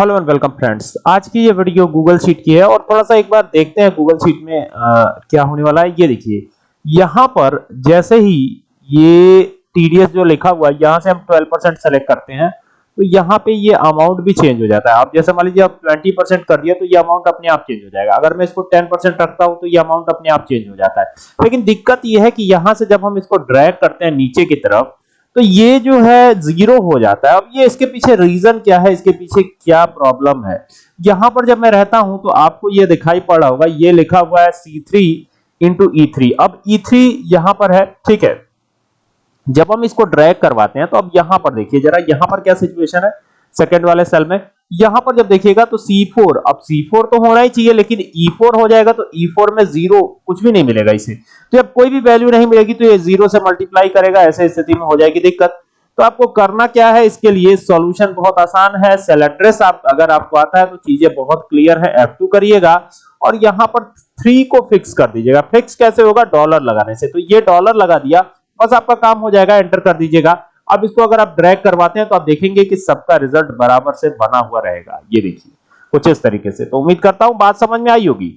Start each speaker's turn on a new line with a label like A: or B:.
A: Hello and welcome friends. आज की ये वीडियो गूगल शीट की है और थोड़ा सा एक बार देखते हैं गूगल शीट में आ, क्या होने वाला है। ये देखिए यहाँ पर जैसे ही ये टीडीएस जो लिखा हुआ है यहाँ से हम 12 परसेंट सेलेक्ट करते हैं तो यहाँ पे ये अमाउंट भी चेंज हो जाता है। आप जैसे मान लीजिए आप 20 परसेंट कर दिया तो ये अमाउंट अपने आप चेंज हो जाएगा। अगर मैं इसको 10 परसेंट रखता हूँ तो ये अमाउंट अपने आप चेंज हो जाता है। लेकिन दिक्कत ये है कि यहाँ से जब हम इसको ड्रैग करते हैं नीचे की तरफ़ तो ये जो है ज़ीरो हो जाता है। अब ये इसके पीछे रीजन क्या है? इसके पीछे क्या प्रॉब्लम है? यहाँ पर जब मैं रहता हूँ तो आपको ये दिखाई पड़ रहा होगा। ये लिखा हुआ है C three into E three अब ई थ्री यहाँ पर है, ठीक है? जब हम इसको ड्रैग करवाते हैं तो अब यहाँ पर देखिए, जरा यहाँ पर क्या सिचुएशन है? सेकेंड वाले सेल में। यहाँ पर जब देखिएगा तो C4 अब C4 तो होना ही चाहिए, लेकिन E4 हो जाएगा तो E4 में ज़ीरो कुछ भी नहीं मिलेगा इसे। तो जब कोई भी वैल्यू नहीं मिलेगी तो ये ज़ीरो से मल्टीप्लाई करेगा, ऐसे स्थिति में हो जाएगी दिक्कत। तो आपको करना क्या है, इसके लिए सॉल्यूशन बहुत आसान है सेल एड्रेस आप, अगर आपको आता है तो चीज़ें बहुत क्लियर है F2 करिएगा। और यहाँ पर 3 को फिक्स कर दीजिएगा। फिक्स कैसे होगा? डॉलर लगाने से। तो ये डॉलर लगा दिया, बस आपका काम हो जाएगा एंटर कर दीजिएगा। अब इसको अगर आप ड्रैग करवाते हैं तो आप देखेंगे कि सबका रिज़ल्ट बराबर से बना हुआ रहेगा। ये देखिए, कुछ इस तरीके से। तो उम्मीद करता हूँ बात समझ में आई होगी।